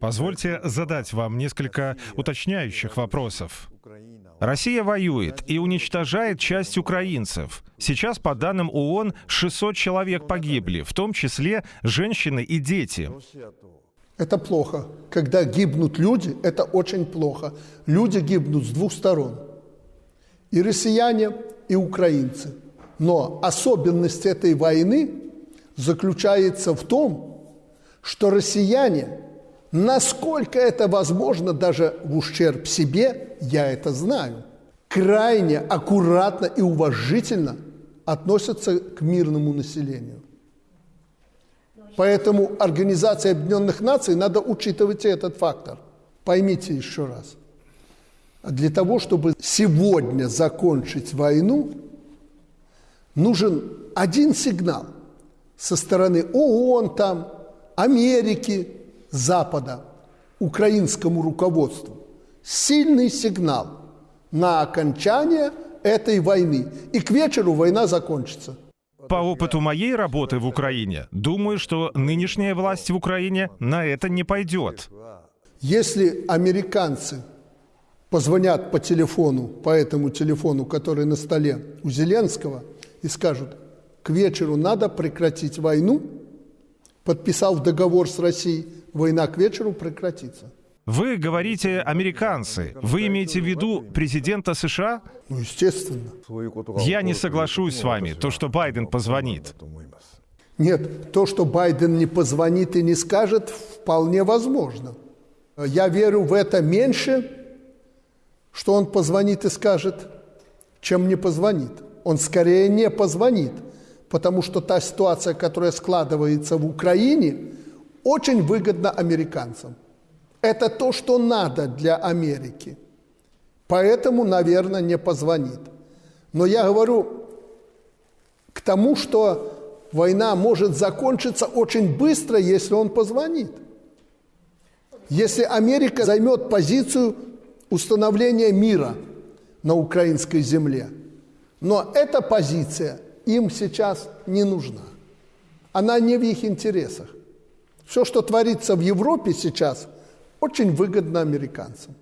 Позвольте задать вам несколько уточняющих вопросов. Россия воюет и уничтожает часть украинцев. Сейчас, по данным ООН, 600 человек погибли, в том числе женщины и дети. Это плохо. Когда гибнут люди, это очень плохо. Люди гибнут с двух сторон. И россияне, и украинцы. Но особенность этой войны заключается в том, что россияне, насколько это возможно, даже в ущерб себе, я это знаю, крайне аккуратно и уважительно относятся к мирному населению. Поэтому Организация Объединенных Наций надо учитывать этот фактор. Поймите еще раз. Для того, чтобы сегодня закончить войну, нужен один сигнал со стороны ООН, там, Америки, Запада, украинскому руководству. Сильный сигнал на окончание этой войны. И к вечеру война закончится. По опыту моей работы в Украине, думаю, что нынешняя власть в Украине на это не пойдет. Если американцы позвонят по телефону, по этому телефону, который на столе у Зеленского, и скажут, к вечеру надо прекратить войну, подписав договор с Россией, война к вечеру прекратится. Вы говорите американцы. Вы имеете в виду президента США? Ну, естественно. Я не соглашусь с вами, то, что Байден позвонит. Нет, то, что Байден не позвонит и не скажет, вполне возможно. Я верю в это меньше, что он позвонит и скажет, чем не позвонит. Он скорее не позвонит, потому что та ситуация, которая складывается в Украине, очень выгодна американцам. Это то, что надо для Америки. Поэтому, наверное, не позвонит. Но я говорю к тому, что война может закончиться очень быстро, если он позвонит. Если Америка займет позицию установления мира на украинской земле. Но эта позиция им сейчас не нужна. Она не в их интересах. Все, что творится в Европе сейчас – очень выгодно американцам.